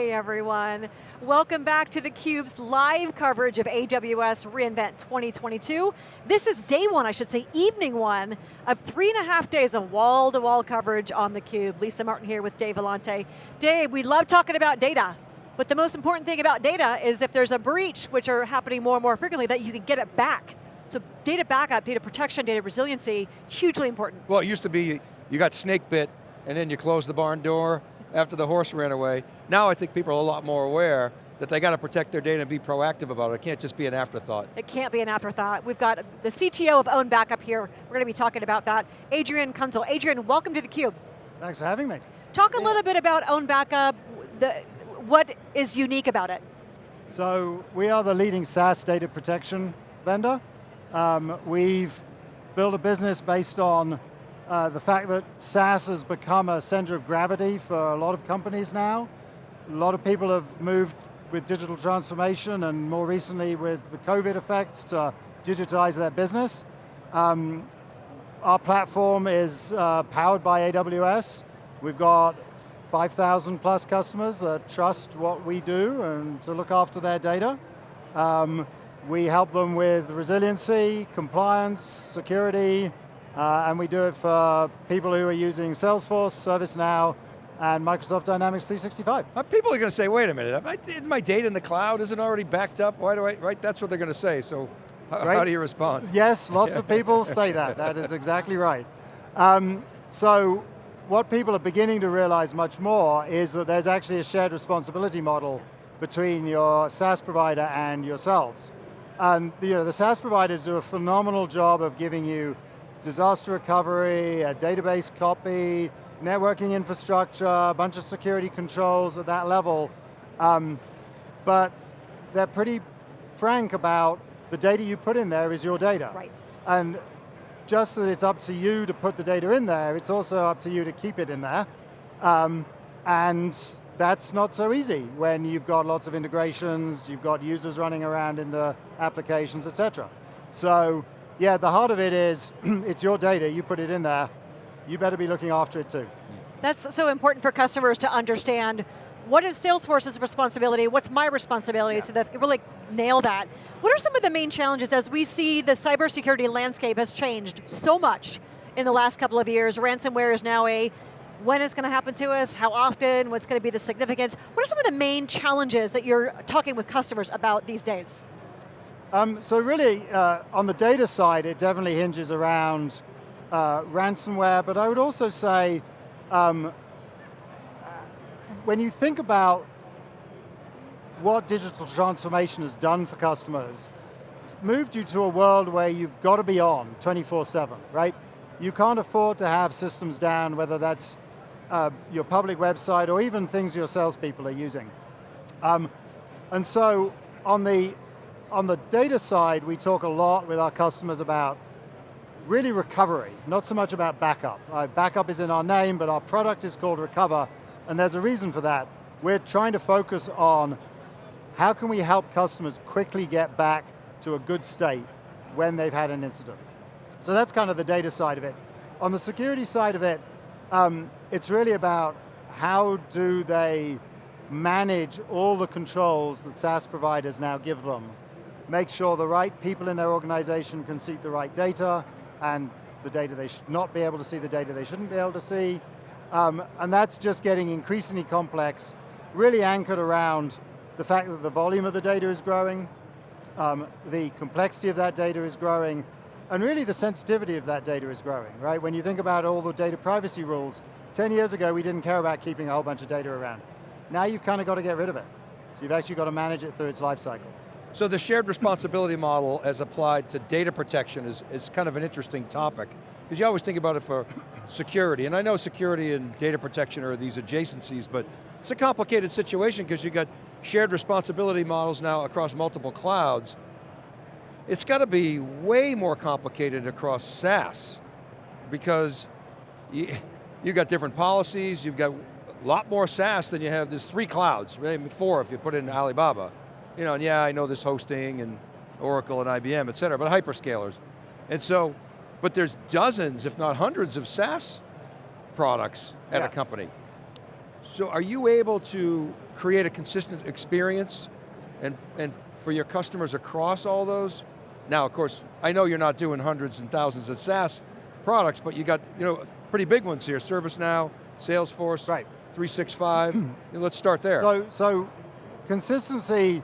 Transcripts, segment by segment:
Hey everyone. Welcome back to theCUBE's live coverage of AWS reInvent 2022. This is day one, I should say, evening one, of three and a half days of wall-to-wall -wall coverage on theCUBE. Lisa Martin here with Dave Vellante. Dave, we love talking about data, but the most important thing about data is if there's a breach, which are happening more and more frequently, that you can get it back. So data backup, data protection, data resiliency, hugely important. Well, it used to be, you got snake bit, and then you close the barn door, after the horse ran away. Now I think people are a lot more aware that they got to protect their data and be proactive about it. It can't just be an afterthought. It can't be an afterthought. We've got the CTO of OwnBackup here. We're going to be talking about that. Adrian Kunzle. Adrian, welcome to theCUBE. Thanks for having me. Talk a little bit about OwnBackup, the, what is unique about it? So, we are the leading SaaS data protection vendor. Um, we've built a business based on uh, the fact that SaaS has become a center of gravity for a lot of companies now. A lot of people have moved with digital transformation and more recently with the COVID effects to digitize their business. Um, our platform is uh, powered by AWS. We've got 5,000 plus customers that trust what we do and to look after their data. Um, we help them with resiliency, compliance, security, uh, and we do it for people who are using Salesforce, ServiceNow, and Microsoft Dynamics 365. Uh, people are going to say, wait a minute, is my data in the cloud? Isn't already backed up? Why do I, right? That's what they're going to say, so right. how do you respond? Yes, lots of people say that, that is exactly right. Um, so, what people are beginning to realize much more is that there's actually a shared responsibility model between your SaaS provider and yourselves. And you know, the SaaS providers do a phenomenal job of giving you disaster recovery, a database copy, networking infrastructure, a bunch of security controls at that level. Um, but they're pretty frank about the data you put in there is your data. Right. And just that it's up to you to put the data in there, it's also up to you to keep it in there. Um, and that's not so easy when you've got lots of integrations, you've got users running around in the applications, etc. So yeah, the heart of it is, it's your data, you put it in there, you better be looking after it too. That's so important for customers to understand what is Salesforce's responsibility, what's my responsibility, yeah. so that really nail that. What are some of the main challenges as we see the cybersecurity landscape has changed so much in the last couple of years? Ransomware is now a, when it's going to happen to us, how often, what's going to be the significance? What are some of the main challenges that you're talking with customers about these days? Um, so really, uh, on the data side, it definitely hinges around uh, ransomware, but I would also say, um, when you think about what digital transformation has done for customers, moved you to a world where you've got to be on 24-7, right? You can't afford to have systems down, whether that's uh, your public website or even things your salespeople are using. Um, and so on the on the data side, we talk a lot with our customers about really recovery, not so much about backup. Uh, backup is in our name, but our product is called Recover, and there's a reason for that. We're trying to focus on how can we help customers quickly get back to a good state when they've had an incident. So that's kind of the data side of it. On the security side of it, um, it's really about how do they manage all the controls that SaaS providers now give them make sure the right people in their organization can see the right data, and the data they should not be able to see, the data they shouldn't be able to see. Um, and that's just getting increasingly complex, really anchored around the fact that the volume of the data is growing, um, the complexity of that data is growing, and really the sensitivity of that data is growing, right? When you think about all the data privacy rules, 10 years ago we didn't care about keeping a whole bunch of data around. Now you've kind of got to get rid of it. So you've actually got to manage it through its life cycle. So the shared responsibility model as applied to data protection is, is kind of an interesting topic. Because you always think about it for security, and I know security and data protection are these adjacencies, but it's a complicated situation because you've got shared responsibility models now across multiple clouds. It's got to be way more complicated across SaaS because you, you got different policies, you've got a lot more SaaS than you have, there's three clouds, maybe four if you put in Alibaba you know, and yeah, I know this hosting and Oracle and IBM, et cetera, but hyperscalers. And so, but there's dozens, if not hundreds of SaaS products at yeah. a company. So are you able to create a consistent experience and, and for your customers across all those? Now, of course, I know you're not doing hundreds and thousands of SaaS products, but you got you know pretty big ones here, ServiceNow, Salesforce, right. 365. Let's start there. So, so consistency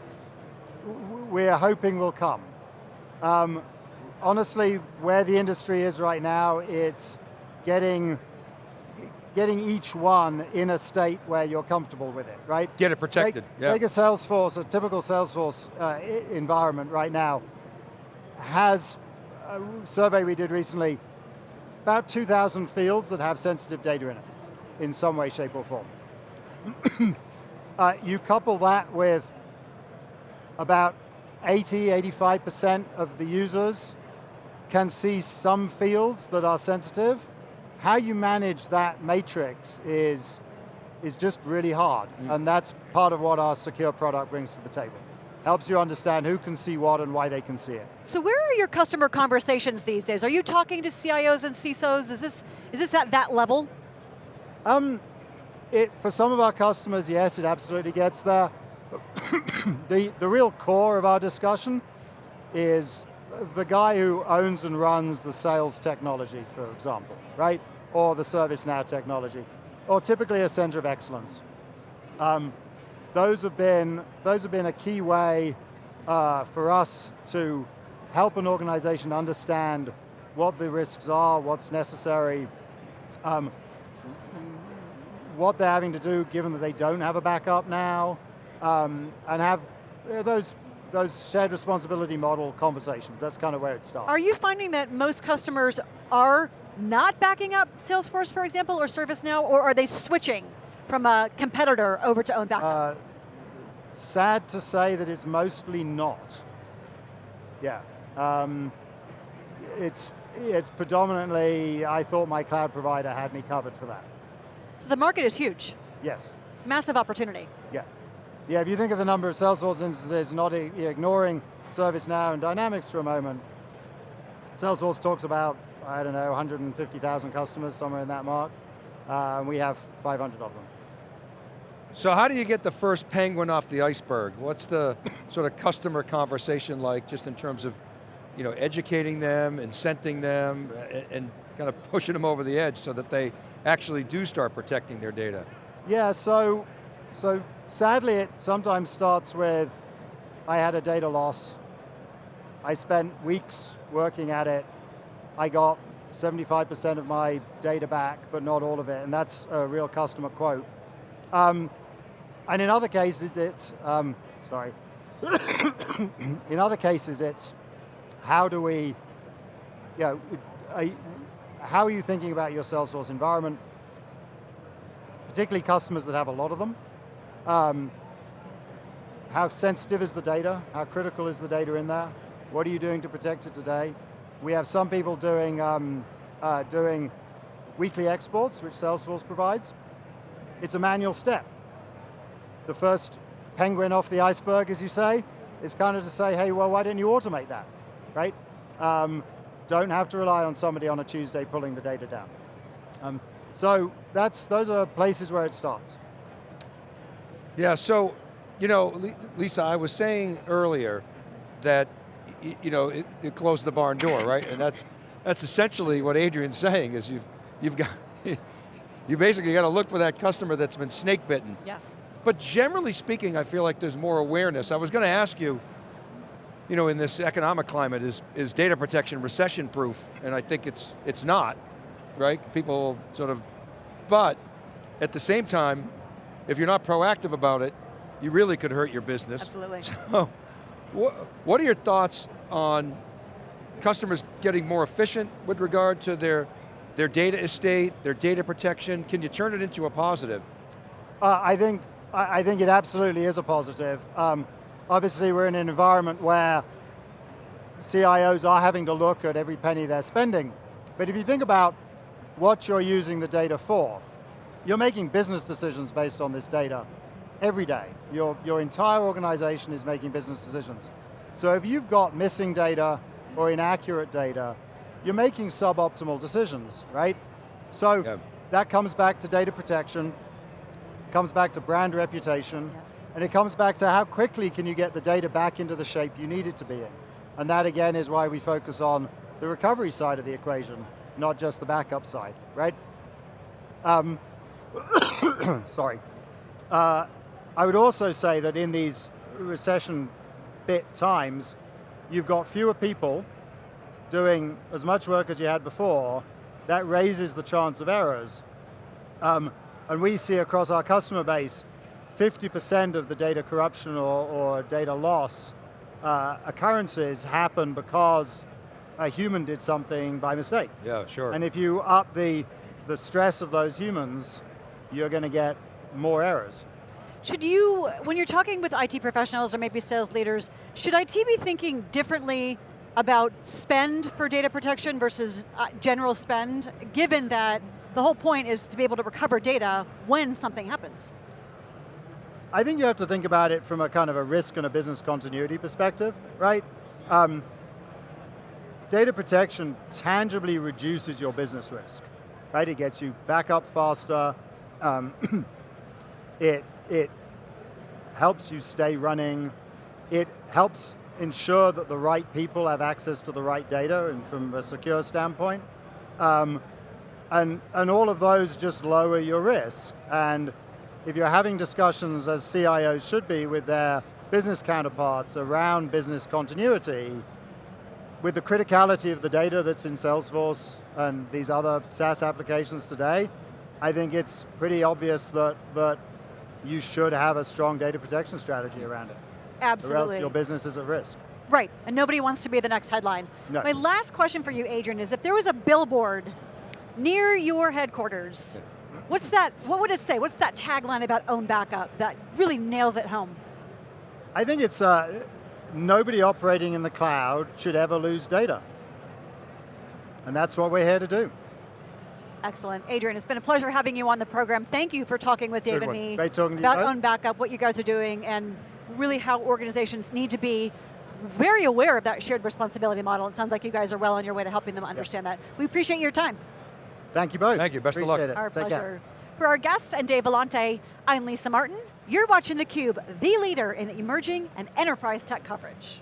we're hoping will come. Um, honestly, where the industry is right now, it's getting getting each one in a state where you're comfortable with it, right? Get it protected, take, yeah. Take a Salesforce, a typical Salesforce uh, environment right now, has, a survey we did recently, about 2,000 fields that have sensitive data in it, in some way, shape, or form. uh, you couple that with about 80, 85% of the users can see some fields that are sensitive. How you manage that matrix is, is just really hard, mm. and that's part of what our secure product brings to the table. Helps you understand who can see what and why they can see it. So where are your customer conversations these days? Are you talking to CIOs and CISOs? Is this, is this at that level? Um, it, for some of our customers, yes, it absolutely gets there. The, the real core of our discussion is the guy who owns and runs the sales technology, for example, right? Or the ServiceNow technology, or typically a center of excellence. Um, those have been those have been a key way uh, for us to help an organization understand what the risks are, what's necessary, um, what they're having to do given that they don't have a backup now, um, and have those those shared responsibility model conversations. That's kind of where it starts. Are you finding that most customers are not backing up Salesforce, for example, or ServiceNow, or are they switching from a competitor over to OwnBackup? Uh, sad to say that it's mostly not. Yeah. Um, it's, it's predominantly, I thought my cloud provider had me covered for that. So the market is huge. Yes. Massive opportunity. Yeah. Yeah, if you think of the number of Salesforce instances, not ignoring ServiceNow and Dynamics for a moment, Salesforce talks about, I don't know, 150,000 customers, somewhere in that mark. Uh, and we have 500 of them. So how do you get the first penguin off the iceberg? What's the sort of customer conversation like, just in terms of you know, educating them, incenting them, and, and kind of pushing them over the edge so that they actually do start protecting their data? Yeah, so, so sadly it sometimes starts with, I had a data loss, I spent weeks working at it, I got 75% of my data back, but not all of it, and that's a real customer quote. Um, and in other cases it's, um, sorry, in other cases it's, how do we, you know, how are you thinking about your Salesforce environment? Particularly customers that have a lot of them. Um, how sensitive is the data? How critical is the data in there? What are you doing to protect it today? We have some people doing, um, uh, doing weekly exports, which Salesforce provides. It's a manual step. The first penguin off the iceberg, as you say, is kind of to say, hey, well, why didn't you automate that, right? Um, don't have to rely on somebody on a Tuesday pulling the data down. Um, so that's, those are places where it starts. Yeah, so, you know, Lisa, I was saying earlier that, you know, it, it closed the barn door, right? And that's, that's essentially what Adrian's saying, is you've, you've got, you basically got to look for that customer that's been snake bitten. Yeah. But generally speaking, I feel like there's more awareness. I was going to ask you, you know, in this economic climate, is, is data protection recession proof? And I think it's, it's not, right? People sort of, but at the same time, if you're not proactive about it, you really could hurt your business. Absolutely. So, what, what are your thoughts on customers getting more efficient with regard to their, their data estate, their data protection? Can you turn it into a positive? Uh, I think I, think it absolutely is a positive. Um, obviously we're in an environment where CIOs are having to look at every penny they're spending. But if you think about what you're using the data for, you're making business decisions based on this data every day. Your, your entire organization is making business decisions. So if you've got missing data or inaccurate data, you're making suboptimal decisions, right? So yeah. that comes back to data protection, comes back to brand reputation, Yes. and it comes back to how quickly can you get the data back into the shape you need it to be in. And that again is why we focus on the recovery side of the equation, not just the backup side, right? Um, sorry. Uh, I would also say that in these recession bit times, you've got fewer people doing as much work as you had before, that raises the chance of errors. Um, and we see across our customer base, 50% of the data corruption or, or data loss uh, occurrences happen because a human did something by mistake. Yeah, sure. And if you up the, the stress of those humans, you're going to get more errors. Should you, when you're talking with IT professionals or maybe sales leaders, should IT be thinking differently about spend for data protection versus uh, general spend, given that the whole point is to be able to recover data when something happens? I think you have to think about it from a kind of a risk and a business continuity perspective, right? Um, data protection tangibly reduces your business risk, right? It gets you back up faster, um, it, it helps you stay running, it helps ensure that the right people have access to the right data and from a secure standpoint. Um, and, and all of those just lower your risk. And if you're having discussions, as CIOs should be, with their business counterparts around business continuity, with the criticality of the data that's in Salesforce and these other SaaS applications today, I think it's pretty obvious that, that you should have a strong data protection strategy around it. Absolutely. Or else your business is at risk. Right, and nobody wants to be the next headline. No. My last question for you, Adrian, is if there was a billboard near your headquarters, what's that, what would it say? What's that tagline about OwnBackup that really nails it home? I think it's, uh, nobody operating in the cloud should ever lose data. And that's what we're here to do. Excellent. Adrian, it's been a pleasure having you on the program. Thank you for talking with Dave Good and one. me Great talking to you about OwnBackup, what you guys are doing, and really how organizations need to be very aware of that shared responsibility model. It sounds like you guys are well on your way to helping them understand that. We appreciate your time. Thank you both. Thank you. Best of luck. Appreciate it. Our Take care. pleasure. For our guest and Dave Vellante, I'm Lisa Martin. You're watching theCUBE, the leader in emerging and enterprise tech coverage.